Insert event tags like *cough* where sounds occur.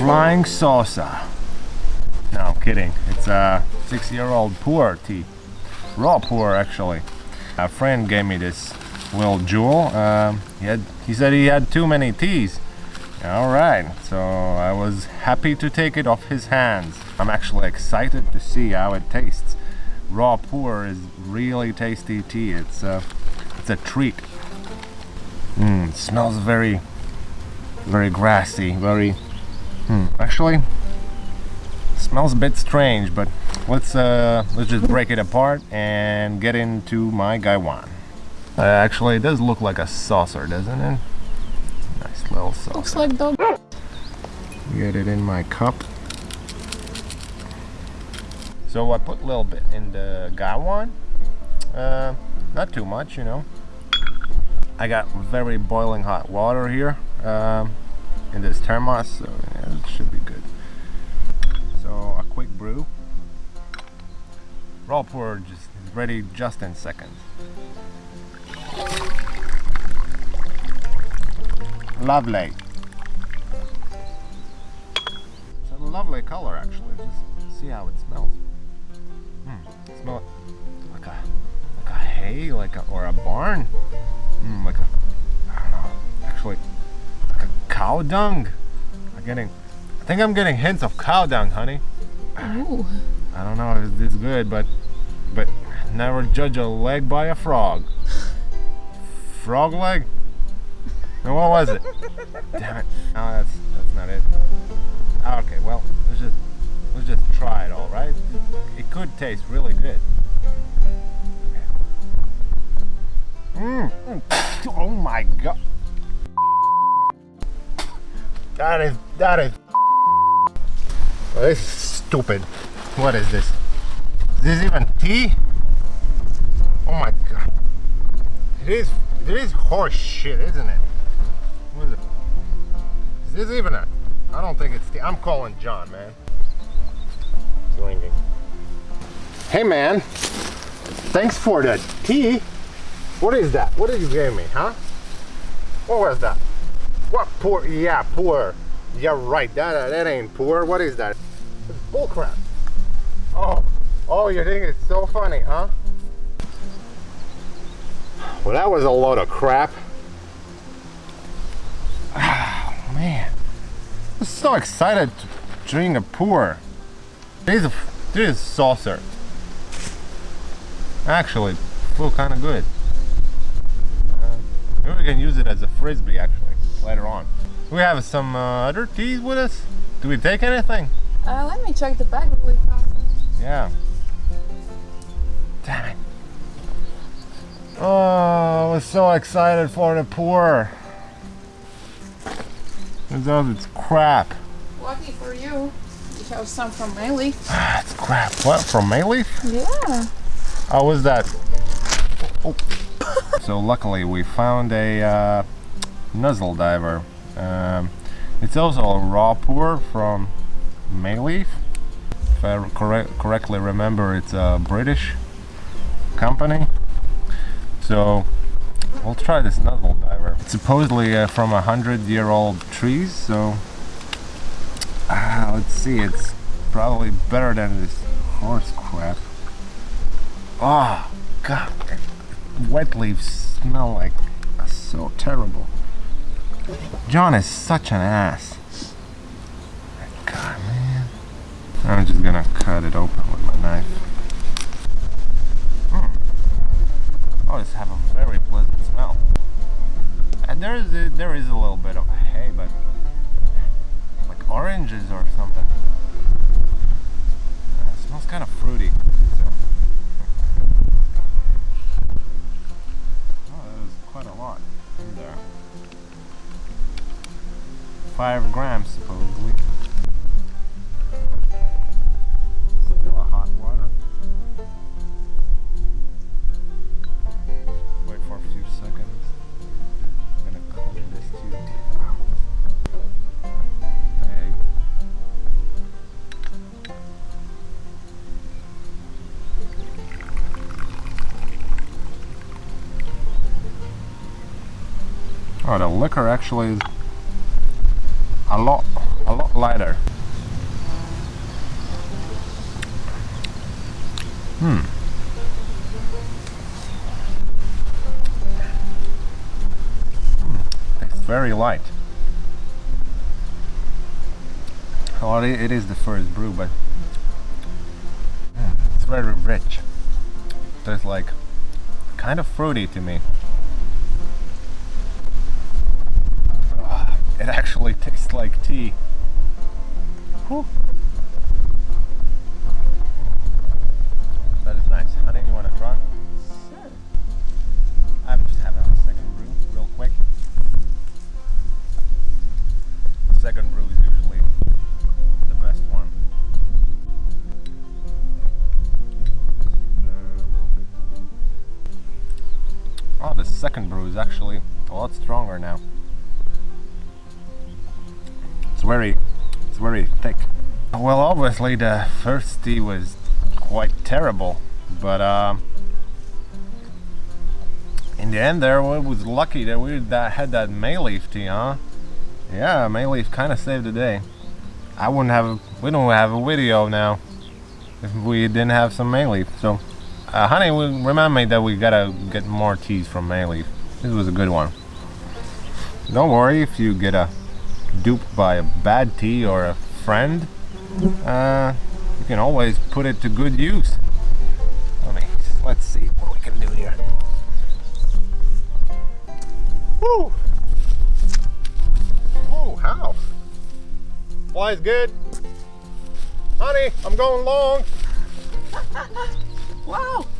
Flying saucer. No, I'm kidding. It's a six-year-old puer tea. Raw puer, actually. A friend gave me this little jewel. Um, he, had, he said he had too many teas. All right, so I was happy to take it off his hands. I'm actually excited to see how it tastes. Raw puer is really tasty tea. It's a, it's a treat. Mm, smells very, very grassy. Very, hmm, actually, smells a bit strange. But let's uh, let's just break it apart and get into my gaiwan. Uh, actually, it does look like a saucer, doesn't it? Nice little saucer. Looks like dog. Get it in my cup. So I put a little bit in the gaiwan. Uh, not too much, you know. I got very boiling hot water here um, in this thermos, so should be good. So a quick brew. Raw puer just is ready just in seconds. Lovely. It's a lovely color actually. Just see how it smells. Hmm. Smell it like a like a hay, like a, or a barn. Mm, like a I don't know. Actually, like a cow dung. I'm getting. I think I'm getting hints of cow dung, honey. Ooh. I don't know if it's good, but but never judge a leg by a frog. Frog leg? No, what was it? Damn it! No, that's that's not it. Ah, okay, well let's just let's just try it all, right? It could taste really good. Mmm. Oh my god. That is that is. This is stupid. What is this? Is this even tea? Oh my god. It is it is horse shit, isn't it? What is it? Is this even a I don't think it's tea. I'm calling John, man. It's ringing. Hey man. Thanks for the tea. What is that? What did you give me, huh? What was that? What puer? Yeah, puer. Yeah, right. That that ain't puer. What is that? Bullcrap. Oh, oh, you think it's so funny, huh? Well, that was a load of crap. Oh, *sighs* man. I'm so excited to drink a puer. This is, this is saucer. Actually, feel kind of good. Uh, maybe we can use it as a frisbee, actually, later on. We have some uh, other teas with us? Do we take anything? Uh, let me check the bag really fast. Yeah. Damn it. Oh, I was so excited for the puer. Turns out it's crap. Lucky for you. You have some from Mei Leaf. Ah, *sighs* it's crap. What? From Mei Leaf? Yeah. How was that? Oh. *laughs* so luckily we found a uh, nuzzle diver. Um, it's also a raw puer from Mei Leaf. If I correct, correctly remember, it's a British company. So we'll try this nuzzle diver. It's supposedly uh, from a hundred year old trees, so uh, let's see, it's probably better than this horse crap. Oh, God, wet leaves smell like so terrible. John is such an ass. God, man. I'm just gonna cut it open with my knife. Mm. Oh, this have a very pleasant smell. And there is a, there is a little bit of hay, but like oranges or something. Uh, it smells kind of fruity. So. Oh, was quite a lot in there. Five grams, supposedly. Oh, the liquor actually is a lot, a lot lighter. Hmm. Hmm, It's very light. Well, it is the first brew, but mm, it's very rich. It's like kind of fruity to me. It actually tastes like tea. Whew. That is nice. Honey, you want to try? Sure. I'm just having a second brew real quick. The second brew is usually the best one. Oh, the second brew is actually a lot stronger now. Very, it's very thick. Well, obviously the first tea was quite terrible, but um, in the end there, we was lucky that we that had that Mei Leaf tea, huh? Yeah, Mei Leaf kind of saved the day. I wouldn't have, we don't have a video now if we didn't have some Mei Leaf. So, uh, honey, remind me that we gotta get more teas from Mei Leaf. This was a good one. Don't worry if you get a duped by a bad tea or a friend. Uh, you can always put it to good use. Let me, let's see what we can do here. Woo! Oh, how? Fly's good. Honey, I'm going long. *laughs*